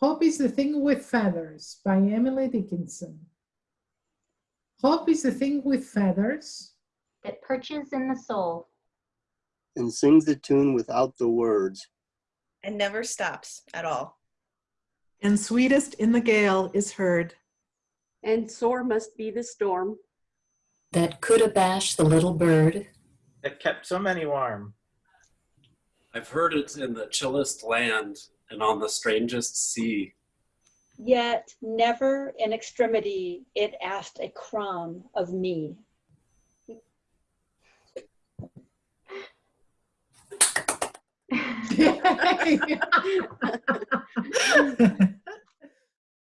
Hope is the thing with feathers by Emily Dickinson. Hope is the thing with feathers that perches in the soul, and sings the tune without the words. and never stops at all. And sweetest in the gale is heard. And sore must be the storm. that could abash the little bird, that kept so many warm. I've heard it in the chillest land and on the strangest sea. Yet never in extremity it asked a crumb of me.